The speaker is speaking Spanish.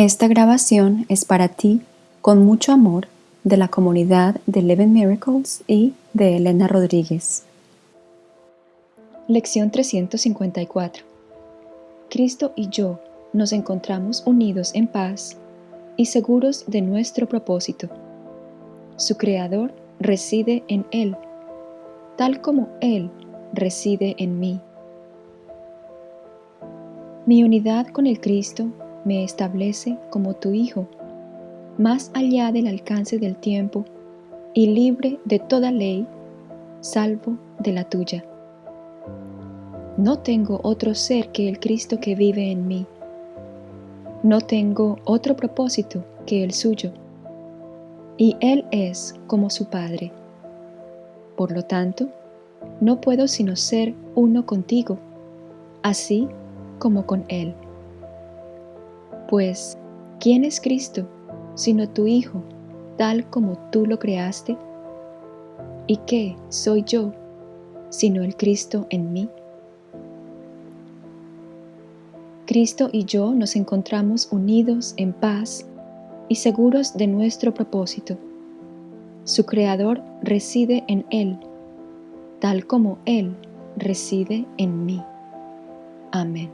Esta grabación es para ti, con mucho amor, de la comunidad de Eleven Miracles y de Elena Rodríguez. Lección 354 Cristo y yo nos encontramos unidos en paz y seguros de nuestro propósito. Su Creador reside en Él, tal como Él reside en mí. Mi unidad con el Cristo me establece como tu Hijo, más allá del alcance del tiempo y libre de toda ley, salvo de la tuya. No tengo otro ser que el Cristo que vive en mí. No tengo otro propósito que el suyo. Y Él es como su Padre. Por lo tanto, no puedo sino ser uno contigo, así como con Él. Pues, ¿quién es Cristo sino tu Hijo, tal como tú lo creaste? ¿Y qué soy yo sino el Cristo en mí? Cristo y yo nos encontramos unidos en paz y seguros de nuestro propósito. Su Creador reside en Él, tal como Él reside en mí. Amén.